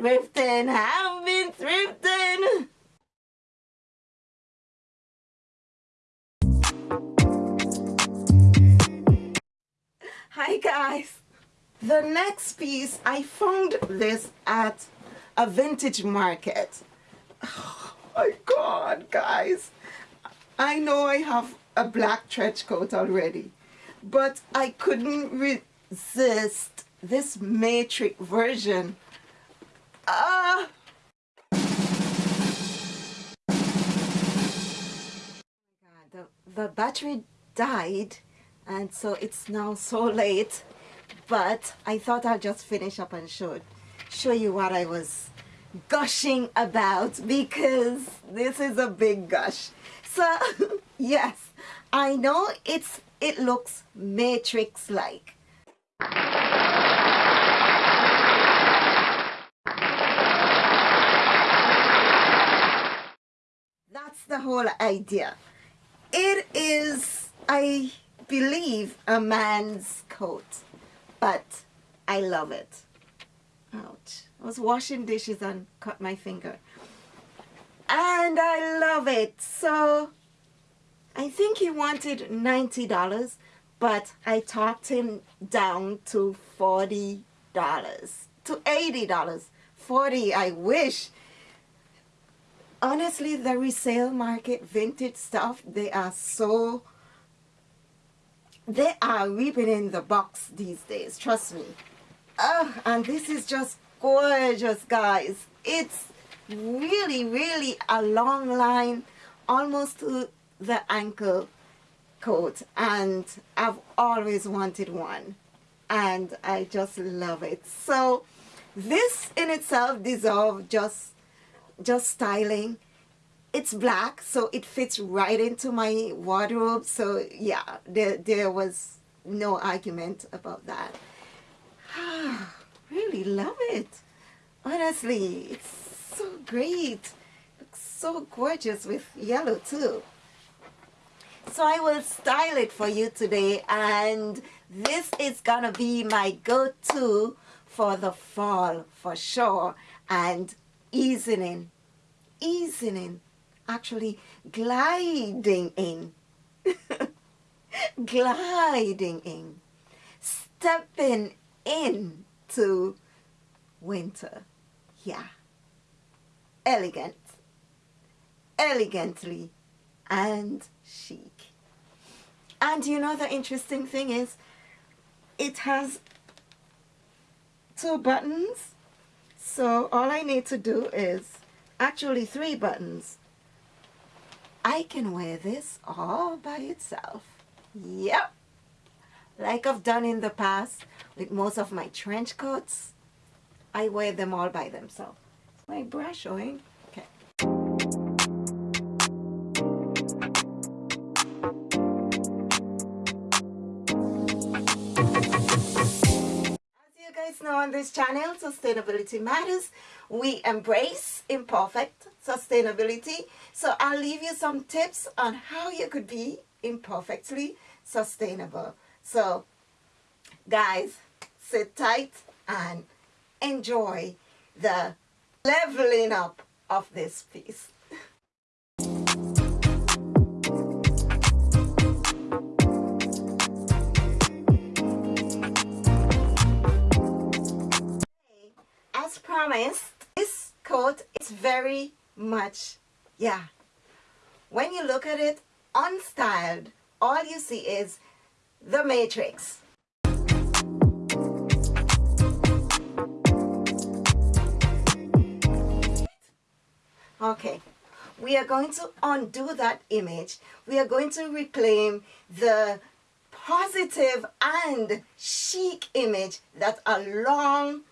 thrifting, have been thrifting. Hi guys. The next piece, I found this at a vintage market. Oh my god, guys. I know I have a black trench coat already, but I couldn't resist this matrix version. Ah! The, the battery died and so it's now so late but I thought I'll just finish up and show show you what I was gushing about because this is a big gush so yes I know it's it looks matrix like the whole idea. It is I believe a man's coat but I love it. Ouch. I was washing dishes and cut my finger. And I love it. So I think he wanted $90 but I talked him down to $40 to $80 40 I wish honestly the resale market vintage stuff they are so they are reaping in the box these days trust me. Oh and this is just gorgeous guys. It's really really a long line almost to the ankle coat and I've always wanted one and I just love it. So this in itself deserves just just styling. It's black so it fits right into my wardrobe. So yeah there, there was no argument about that. Really love it. Honestly it's so great. Looks so gorgeous with yellow too. So I will style it for you today and this is gonna be my go-to for the fall for sure. And easing in easing in actually gliding in gliding in stepping into winter. Yeah. Elegant. Elegantly and chic. And you know the interesting thing is it has two buttons so all I need to do is actually three buttons I can wear this all by itself. Yep. Like I've done in the past with most of my trench coats, I wear them all by themselves. My brush showing. This channel, Sustainability Matters, we embrace imperfect sustainability. So I'll leave you some tips on how you could be imperfectly sustainable. So guys, sit tight and enjoy the leveling up of this piece. Promised, this coat is very much yeah. When you look at it unstyled all you see is the matrix. Okay we are going to undo that image. We are going to reclaim the positive and chic image that a long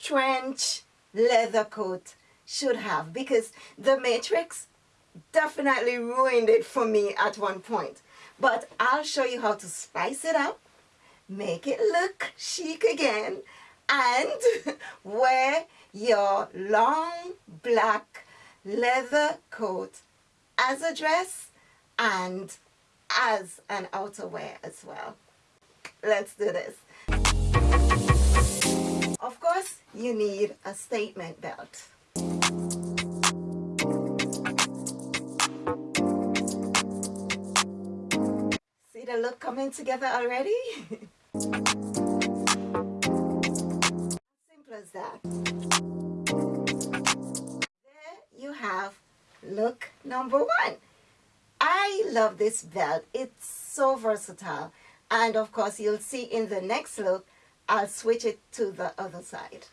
trench leather coat should have because the Matrix definitely ruined it for me at one point. But I'll show you how to spice it up, make it look chic again, and wear your long black leather coat as a dress and as an outerwear as well. Let's do this. Of course, you need a statement belt. See the look coming together already? Simple as that. There you have look number one. I love this belt. It's so versatile. And of course, you'll see in the next look, I'll switch it to the other side.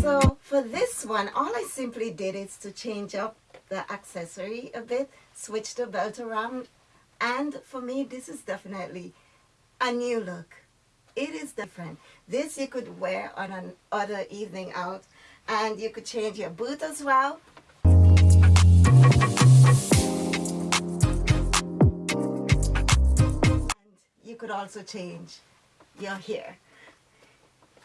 So for this one, all I simply did is to change up the accessory a bit, switch the belt around, and for me, this is definitely a new look. It is different. This you could wear on an other evening out, and you could change your boot as well. And you could also change your hair.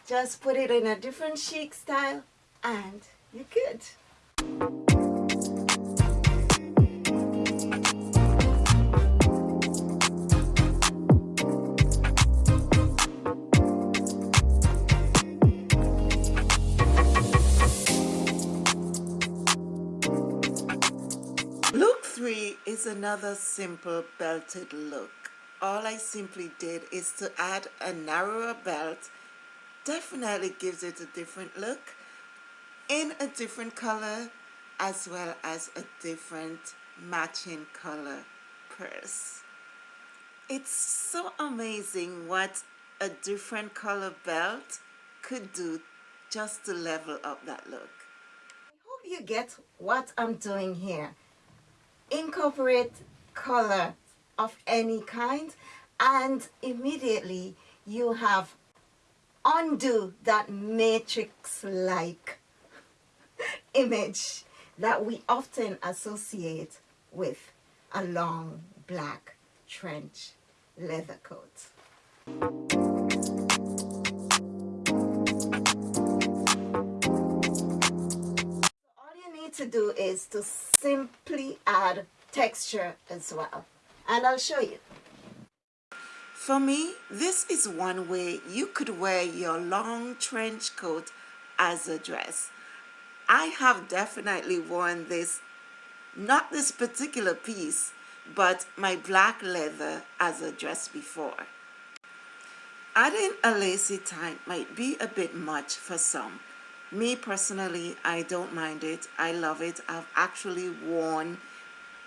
Just put it in a different chic style and you're good. Another simple belted look. All I simply did is to add a narrower belt. Definitely gives it a different look in a different color as well as a different matching color purse. It's so amazing what a different color belt could do just to level up that look. I hope you get what I'm doing here. Incorporate color of any kind and immediately you have undo that matrix-like image that we often associate with a long black trench leather coat. To do is to simply add texture as well. And I'll show you. For me, this is one way you could wear your long trench coat as a dress. I have definitely worn this, not this particular piece, but my black leather as a dress before. Adding a lacy tie might be a bit much for some. Me personally, I don't mind it. I love it. I've actually worn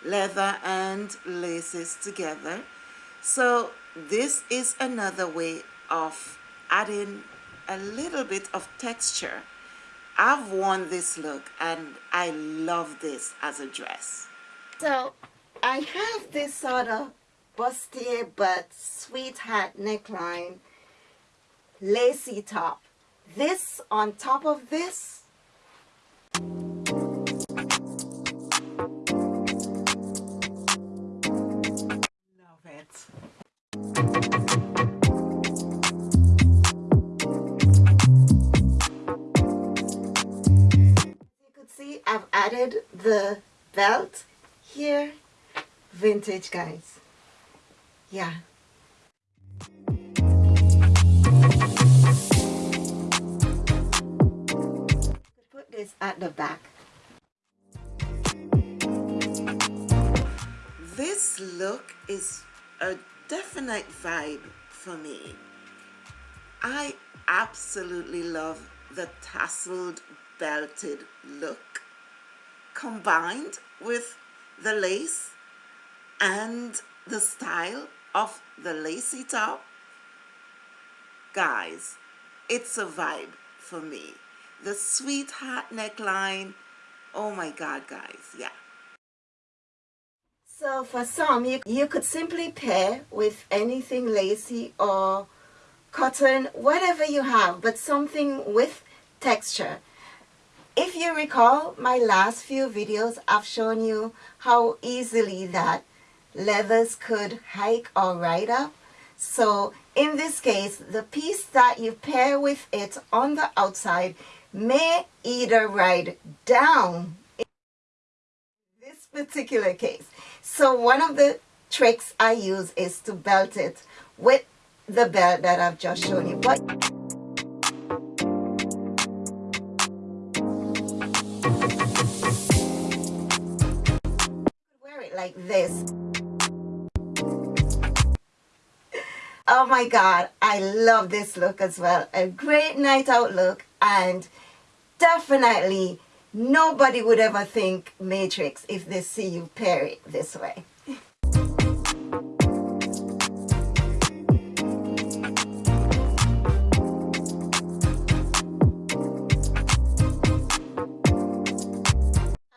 leather and laces together. So this is another way of adding a little bit of texture. I've worn this look and I love this as a dress. So I have this sort of bustier but sweetheart neckline lacy top. This on top of this. Love it. you could see I've added the belt here. Vintage guys. Yeah this at the back This look is a definite vibe for me. I absolutely love the tasseled belted look combined with the lace and the style of the lacy top. Guys, it's a vibe for me. The sweetheart neckline, oh my god guys, yeah. So for some, you, you could simply pair with anything lacy or cotton, whatever you have, but something with texture. If you recall my last few videos, I've shown you how easily that leathers could hike or ride up. So in this case, the piece that you pair with it on the outside may either ride down in this particular case. So one of the tricks I use is to belt it with the belt that I've just shown you. But wear it like this. Oh my God, I love this look as well. A great night out look and definitely nobody would ever think Matrix if they see you pair it this way.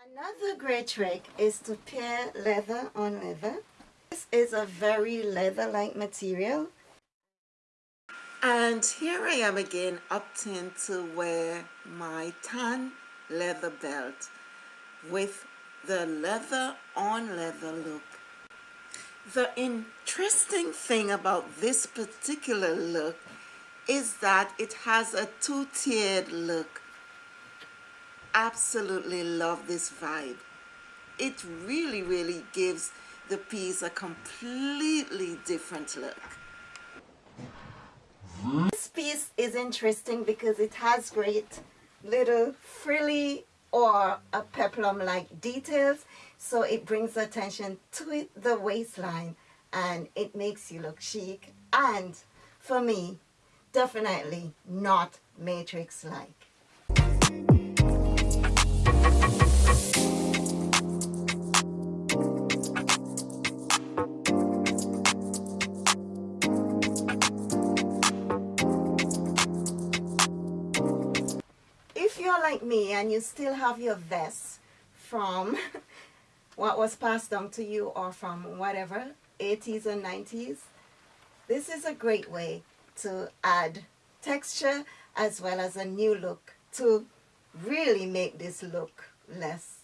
Another great trick is to pair leather on leather. This is a very leather-like material and here I am again opting to wear my tan leather belt with the leather on leather look. The interesting thing about this particular look is that it has a two-tiered look. Absolutely love this vibe. It really, really gives the piece a completely different look. This piece is interesting because it has great little frilly or a peplum like details. So it brings attention to the waistline and it makes you look chic. And for me definitely not matrix like me and you still have your vest from what was passed down to you or from whatever 80s and 90s this is a great way to add texture as well as a new look to really make this look less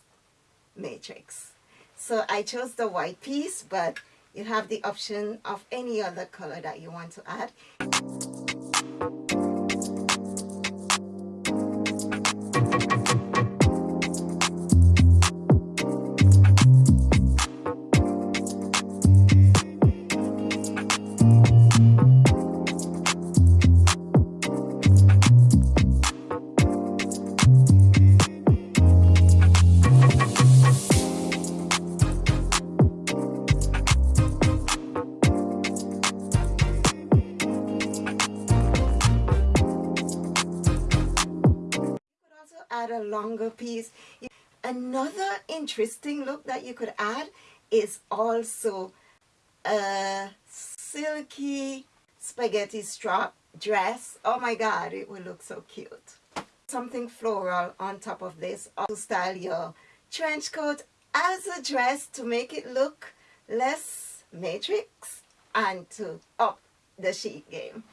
matrix. So I chose the white piece but you have the option of any other color that you want to add add a longer piece. Another interesting look that you could add is also a silky spaghetti strap dress. Oh my god, it will look so cute. Something floral on top of this to style your trench coat as a dress to make it look less matrix and to up the chic game.